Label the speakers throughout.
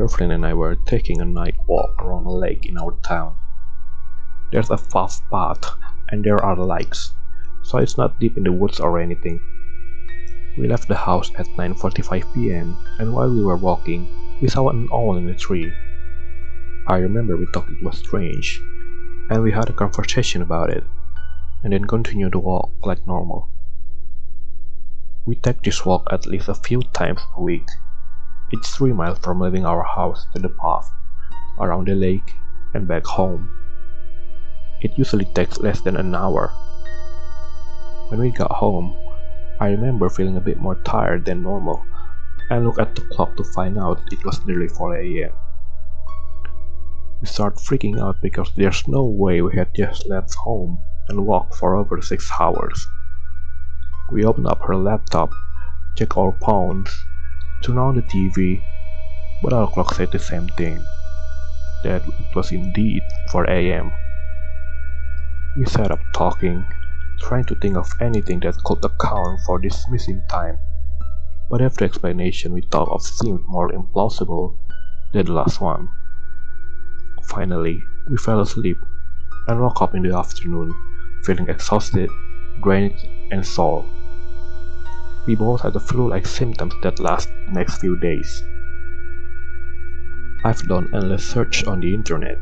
Speaker 1: girlfriend and I were taking a night walk around a lake in our town. There's a fast path and there are lakes, so it's not deep in the woods or anything. We left the house at 9.45 pm and while we were walking, we saw an owl in a tree. I remember we thought it was strange, and we had a conversation about it, and then continued to walk like normal. We take this walk at least a few times a week. It's 3 miles from leaving our house to the path, around the lake, and back home. It usually takes less than an hour. When we got home, I remember feeling a bit more tired than normal and looked at the clock to find out it was nearly 4 am. We start freaking out because there's no way we had just left home and walked for over 6 hours. We open up her laptop, check our phones, turned on the TV, but our clock said the same thing, that it was indeed 4 am. We sat up talking, trying to think of anything that could account for this missing time, but every explanation we thought of seemed more implausible than the last one. Finally, we fell asleep and woke up in the afternoon, feeling exhausted, drained, and sore. We both had the flu-like symptoms that last next few days. I've done endless search on the internet,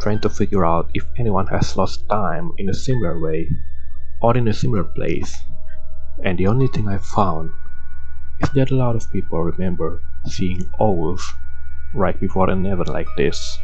Speaker 1: trying to figure out if anyone has lost time in a similar way, or in a similar place, and the only thing I found is that a lot of people remember seeing owls right before an event like this.